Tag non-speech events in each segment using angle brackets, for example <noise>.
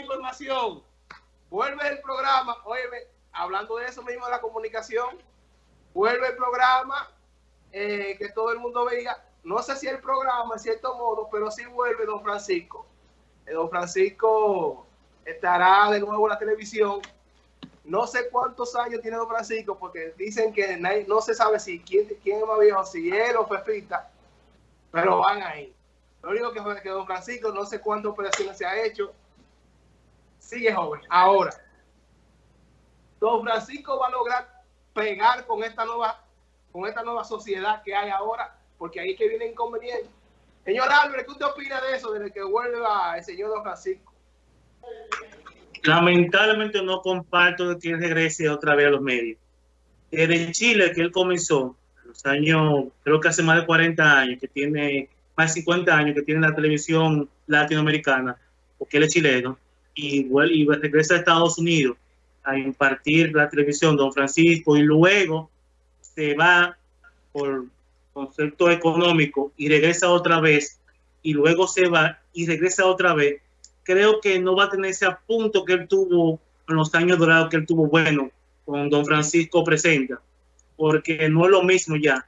información. Vuelve el programa, óyeme, hablando de eso mismo de la comunicación, vuelve el programa eh, que todo el mundo veía. No sé si el programa, en cierto modo, pero sí vuelve Don Francisco. Eh, don Francisco estará de nuevo en la televisión. No sé cuántos años tiene Don Francisco, porque dicen que no se sabe si quién, quién es más viejo, si él o Pepita, pero van ahí. Lo único que que Don Francisco no sé cuántas operaciones se ha hecho, sigue joven. Ahora, Don Francisco va a lograr pegar con esta nueva, con esta nueva sociedad que hay ahora, porque ahí es que viene inconveniente. Señor Álvarez, ¿qué usted opina de eso, desde que vuelva el señor Don Francisco? Lamentablemente no comparto de que regrese otra vez a los medios. Desde Chile, que él comenzó, los años, creo que hace más de 40 años, que tiene más de 50 años, que tiene la televisión latinoamericana, porque él es chileno, y, y regresa a Estados Unidos a impartir la televisión, don Francisco, y luego se va por concepto económico y regresa otra vez, y luego se va y regresa otra vez, creo que no va a tener ese punto que él tuvo en los años dorados que él tuvo bueno con don Francisco Presenta, porque no es lo mismo ya.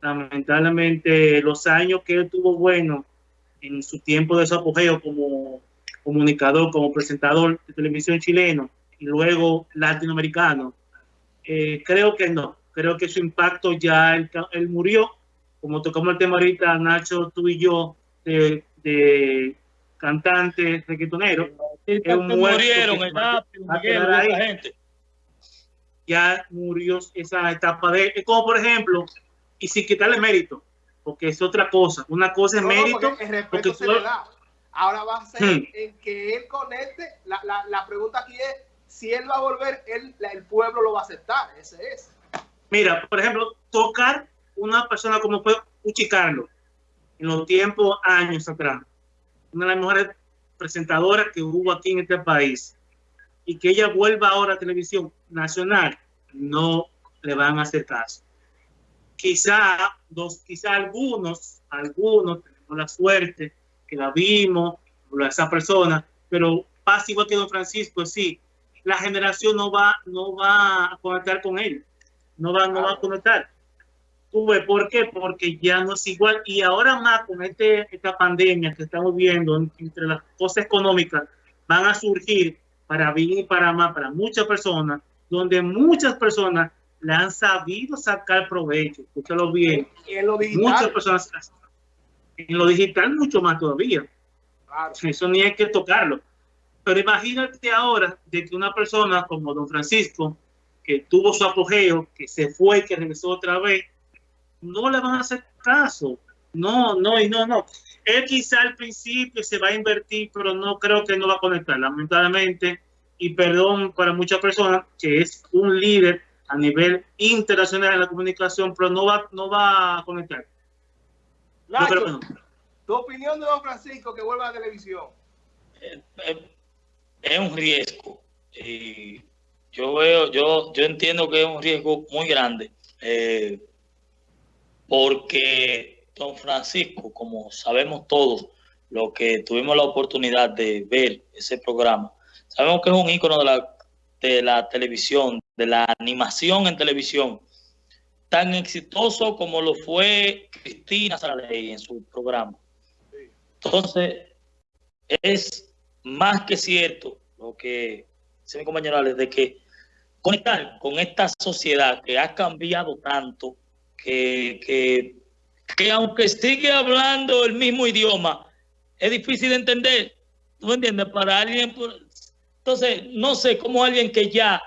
Lamentablemente, los años que él tuvo bueno en su tiempo de su apogeo como comunicador, como presentador de televisión chileno, y luego latinoamericano. Eh, creo que no, creo que su impacto ya él, murió, como tocamos el tema ahorita, Nacho, tú y yo, de, de cantante, reggaetonero. murieron, gente. Ya murió esa etapa de, como por ejemplo, y sin quitarle mérito, porque es otra cosa. Una cosa es mérito. Porque, Ahora va a ser hmm. en que él conecte. La, la, la pregunta aquí es si él va a volver, él, el pueblo lo va a aceptar. Ese es. Mira, por ejemplo, tocar una persona como fue Uchi Carlos en los tiempos, años atrás, una de las mejores presentadoras que hubo aquí en este país, y que ella vuelva ahora a televisión nacional, no le van a hacer caso. Quizá, dos, quizá algunos, algunos tenemos la suerte que la vimos, esa persona, pero pasa igual que don Francisco, sí, la generación no va, no va a conectar con él, no va, no va a conectar. Tuve, ¿Por qué? Porque ya no es igual. Y ahora más con este, esta pandemia que estamos viendo, entre las cosas económicas, van a surgir para bien y para más, para muchas personas, donde muchas personas le han sabido sacar provecho. Escúchalo bien. lo? Muchas personas. En lo digital, mucho más todavía. Eso ni hay que tocarlo. Pero imagínate ahora de que una persona como don Francisco, que tuvo su apogeo, que se fue, que regresó otra vez, no le van a hacer caso. No, no, y no, no. Él quizá al principio se va a invertir, pero no creo que no va a conectar, lamentablemente. Y perdón para muchas personas, que es un líder a nivel internacional en la comunicación, pero no va, no va a conectar. Tu opinión de don Francisco que vuelva a la televisión. Eh, eh, es un riesgo. Y yo veo, yo, yo entiendo que es un riesgo muy grande. Eh, porque don Francisco, como sabemos todos, lo que tuvimos la oportunidad de ver ese programa, sabemos que es un ícono de la, de la televisión, de la animación en televisión, tan exitoso como lo fue Cristina Saraley en su programa. Entonces, es más que cierto lo que dice mi compañero de que conectar con esta sociedad que ha cambiado tanto, que, que, que aunque sigue hablando el mismo idioma, es difícil de entender. ¿Tú me entiendes? Para alguien... Entonces, no sé cómo alguien que ya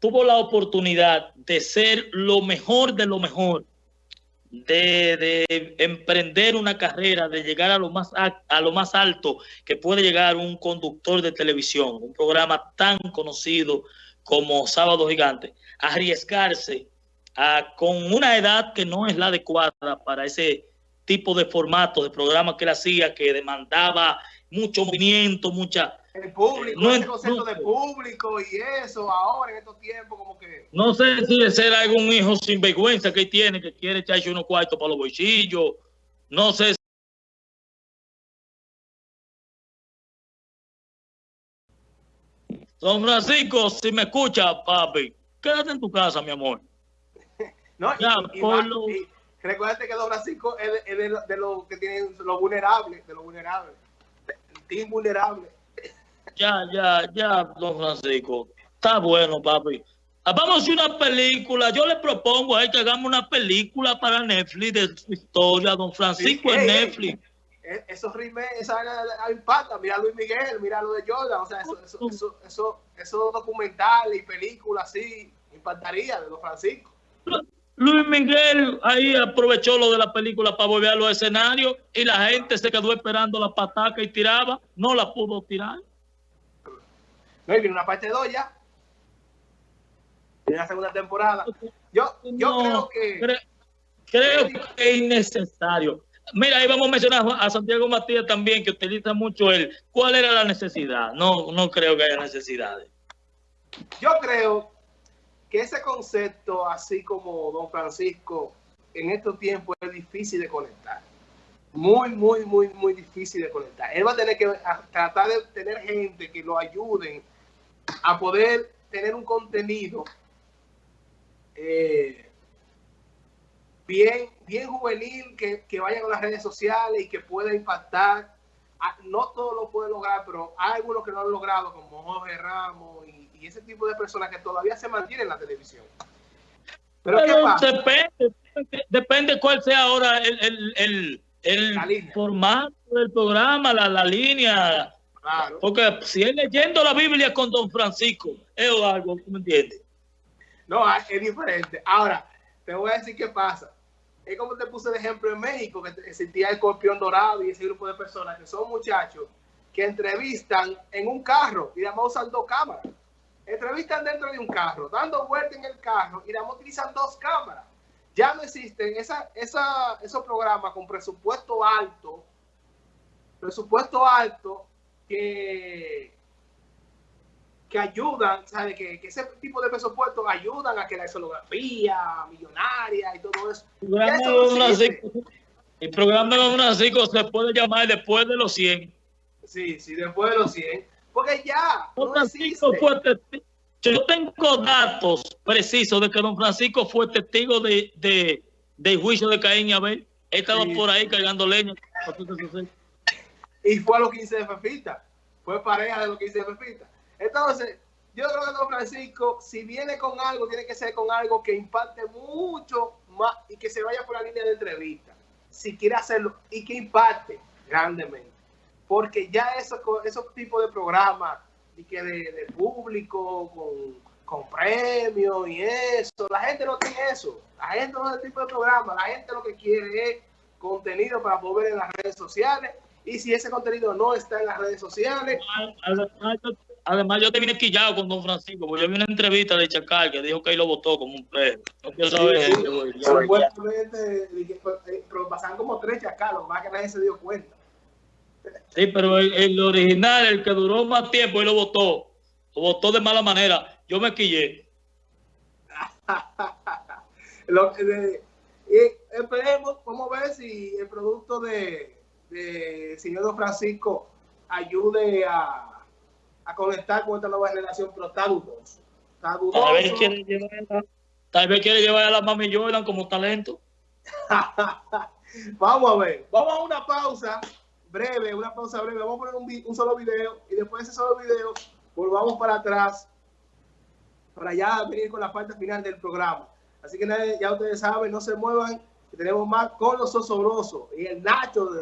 tuvo la oportunidad de ser lo mejor de lo mejor, de, emprender una carrera, de llegar a lo, más, a, lo más alto que puede llegar un conductor de televisión, un programa tan conocido como Sábado Gigante, arriesgarse a, con una edad que no es la adecuada para ese tipo de formato de programa que él hacía, que demandaba mucho movimiento, mucha el público, no, el concepto de público y eso, ahora en estos tiempos como que... No sé si es ser algún hijo sin vergüenza que tiene, que quiere echarse unos cuartos para los bolsillos, no sé Don Francisco, si me escucha, papi, quédate en tu casa, mi amor. <laughs> No, Ya, y por va- lo- y recuérdate que Don Francisco es de, es de lo- de los que tienen los vulnerables, de los vulnerables. El team vulnerable. Ya, ya, ya, don Francisco. Está bueno, papi. Ah, Vamos a una película. Yo le propongo a él que hagamos una película para Netflix de su historia, don Francisco Sí, en ey, ey. Netflix. Eh, Esos remakes, esa impacta. Mira a Luis Miguel, mira lo de Jordan. O sea, eso, eso, eso, eso, esos documentales y películas así impactaría de Don Francisco. Luis Miguel ahí aprovechó lo de la película para volver a los escenarios y la gente se quedó esperando la pataca y tiraba. No la pudo tirar. No, y viene una parte 2 ya. Viene la segunda temporada. Yo, yo No, creo que. cre- creo que es innecesario. Mira, ahí vamos a mencionar a Santiago Matías también, que utiliza mucho él. ¿Cuál era la necesidad? No, no creo que haya necesidades. Yo creo que ese concepto, así como Don Francisco, en estos tiempos es difícil de conectar. Muy, muy, muy, muy difícil de conectar. Él va a tener que a- tratar de tener gente que lo ayuden a poder tener un contenido eh, bien, bien juvenil, que, que vaya con las redes sociales y que pueda impactar. Ah, No todo lo puede lograr, pero hay algunos que no han logrado, como Jorge Ramos y, y ese tipo de personas que todavía se mantienen en la televisión. Pero, ¿qué Pero pasa? depende, depende cuál sea ahora el, el, el, el formato del programa, la, la línea. Claro. Porque si es leyendo la Biblia con Don Francisco, es algo, ¿tú me entiendes? No, es diferente. Ahora, te voy a decir qué pasa. Es como te puse de ejemplo en México, que existía el escorpión dorado y ese grupo de personas que son muchachos que entrevistan en un carro y además usan dos cámaras. Entrevistan dentro de un carro, dando vuelta en el carro y además utilizan dos cámaras. Ya no existen esa, esa, esos programas con presupuesto alto, presupuesto alto que, que ayudan, ¿sabes? Que, que ese tipo de presupuestos ayudan a que la escenografía millonaria y todo eso. El programa, de eso no el programa de Francisco se puede llamar después de los 100. Sí, sí, después de los 100. Porque ya Don no Francisco fue testigo. Yo tengo datos precisos de que Don Francisco fue testigo de, de, del juicio de Caín y Abel. Él estaba Sí. por ahí cargando leña. Y fue a los 15 de Fefita. Fue pareja de los 15 de Fefita. Entonces, yo creo que Don Francisco, si viene con algo, tiene que ser con algo que impacte mucho más y que se vaya por la línea de entrevista. Si quiere hacerlo y que impacte grandemente. Porque ya esos, esos tipos de programas y que de, público con, con premios y eso, la gente no tiene eso. La gente no es el tipo de programa. La gente lo que quiere es contenido para poder en las redes sociales. Y si ese contenido no está en las redes sociales, Además, yo- Además, yo te vine quillado con Don Francisco, porque yo vi una entrevista de Chacal que dijo que él lo votó como un perro. No quiero saber Sí, sí. supuestamente dije, eh, pero pasaban como tres chacalos, más que nadie se dio cuenta. Sí, pero el, el original, el que duró más tiempo, él lo votó. Lo votó de mala manera. Yo me quillé. <laughs> Lo que de- y esperemos, vamos a ver si el producto de, de señor Don Francisco ayude a, a conectar con esta nueva generación, pero está dudoso. Está Tal vez dudoso. quiere llevar a, tal vez quiere llevar a la mami Jordan como talento. <laughs> Vamos a ver, vamos a una pausa breve, una pausa breve. Vamos a poner un, un solo video y después de ese solo video volvamos para atrás para ya venir con la parte final del programa. Así que ya ustedes saben, no se muevan, que tenemos más con los osobrosos y el Nacho de